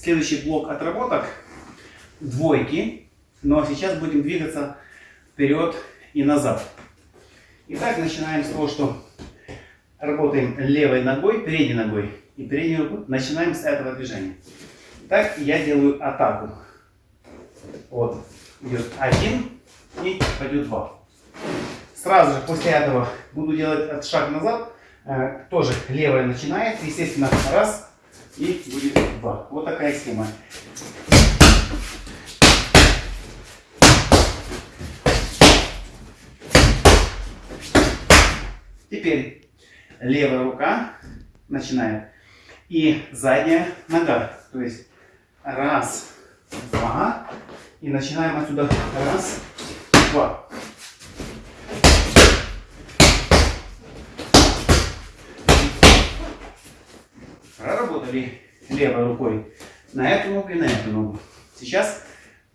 следующий блок отработок двойки, но сейчас будем двигаться вперед и назад. Итак, начинаем с того, что работаем левой ногой, передней ногой и передней рукой. Начинаем с этого движения. Так я делаю атаку. Вот, идет один и пойдет два. Сразу же после этого буду делать шаг назад. Э, тоже левая начинает, естественно, раз и будет два. Вот такая схема. Теперь левая рука начинает и задняя нога. То есть раз, два. И начинаем отсюда раз, два. Проработали левой рукой на эту ногу и на эту ногу. Сейчас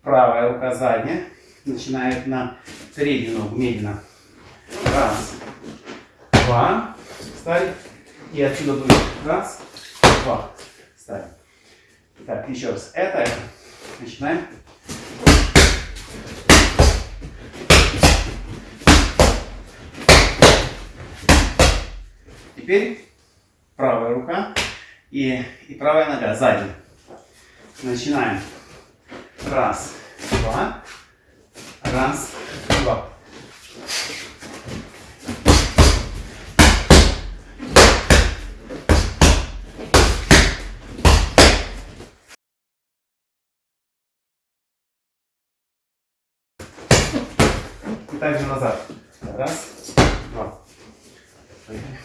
правая рука задняя начинает на переднюю ногу медленно. Раз, два, ставим. И отсюда будет раз, два, ставим. Так, еще раз. Это, это. Начинаем. Теперь правая рука и, и правая нога сзади. Начинаем. Раз, два. Раз, два. И также назад. Раз, два. Поехали.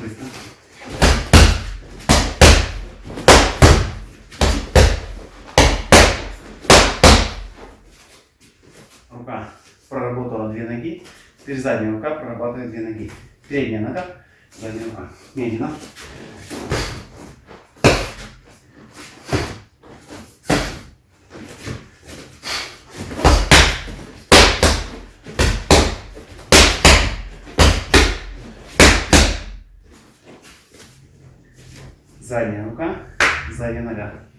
Быстро. Рука проработала две ноги. Теперь задняя рука прорабатывает две ноги. Передняя нога, задняя рука. Медленно. Задняя рука, задняя нога.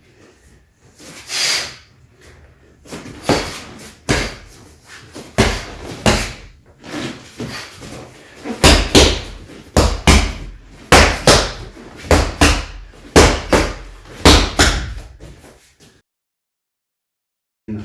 Yeah.